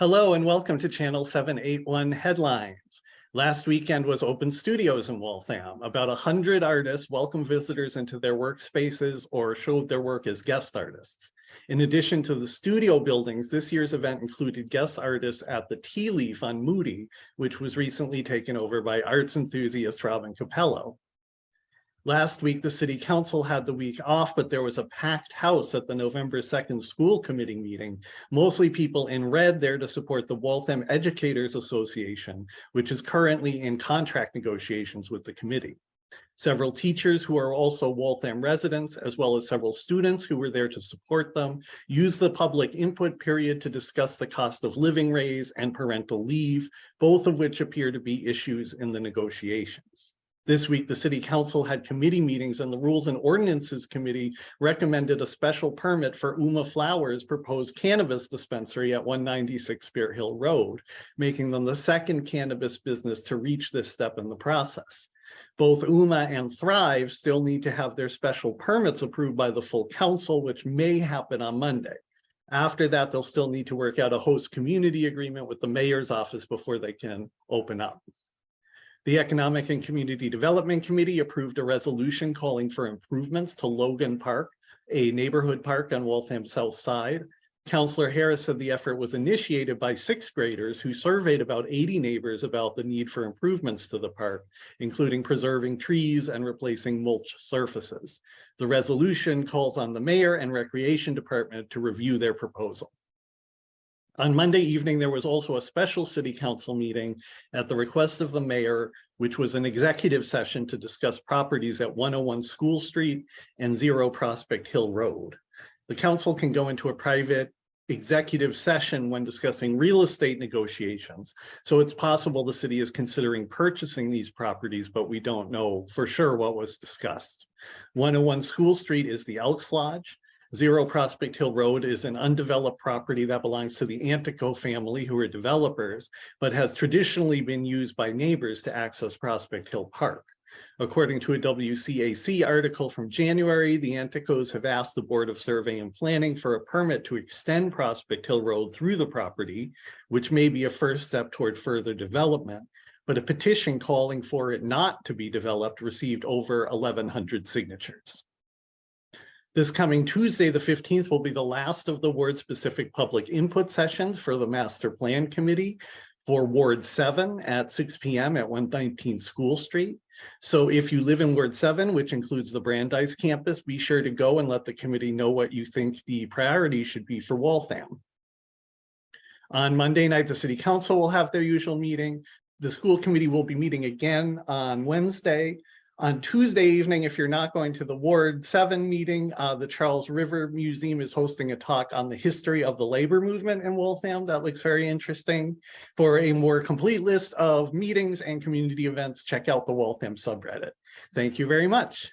Hello and welcome to Channel 781 Headlines. Last weekend was Open Studios in Waltham. About 100 artists welcomed visitors into their workspaces or showed their work as guest artists. In addition to the studio buildings, this year's event included guest artists at the Tea Leaf on Moody, which was recently taken over by arts enthusiast Robin Capello. Last week, the city council had the week off, but there was a packed house at the November 2nd school committee meeting, mostly people in red there to support the Waltham Educators Association, which is currently in contract negotiations with the committee. Several teachers who are also Waltham residents, as well as several students who were there to support them, used the public input period to discuss the cost of living raise and parental leave, both of which appear to be issues in the negotiations. This week, the city council had committee meetings and the Rules and Ordinances Committee recommended a special permit for Uma Flowers proposed cannabis dispensary at 196 Bear Hill Road, making them the second cannabis business to reach this step in the process. Both UMA and Thrive still need to have their special permits approved by the full council, which may happen on Monday. After that, they'll still need to work out a host community agreement with the mayor's office before they can open up. The Economic and Community Development Committee approved a resolution calling for improvements to Logan Park, a neighborhood park on Waltham South Side. Councillor Harris said the effort was initiated by sixth graders who surveyed about 80 neighbors about the need for improvements to the park, including preserving trees and replacing mulch surfaces. The resolution calls on the mayor and recreation department to review their proposal. On Monday evening, there was also a special city council meeting at the request of the mayor, which was an executive session to discuss properties at 101 School Street and Zero Prospect Hill Road. The council can go into a private executive session when discussing real estate negotiations. So it's possible the city is considering purchasing these properties, but we don't know for sure what was discussed. 101 School Street is the Elks Lodge. Zero Prospect Hill Road is an undeveloped property that belongs to the Antico family who are developers, but has traditionally been used by neighbors to access Prospect Hill Park. According to a WCAC article from January, the Anticos have asked the Board of Survey and Planning for a permit to extend Prospect Hill Road through the property, which may be a first step toward further development, but a petition calling for it not to be developed received over 1,100 signatures. This coming Tuesday, the 15th, will be the last of the ward-specific public input sessions for the Master Plan Committee for Ward 7 at 6 p.m. at 119 School Street. So if you live in Ward 7, which includes the Brandeis campus, be sure to go and let the committee know what you think the priority should be for Waltham. On Monday night, the City Council will have their usual meeting. The school committee will be meeting again on Wednesday on Tuesday evening, if you're not going to the Ward 7 meeting, uh, the Charles River Museum is hosting a talk on the history of the labor movement in Waltham. That looks very interesting. For a more complete list of meetings and community events, check out the Waltham subreddit. Thank you very much.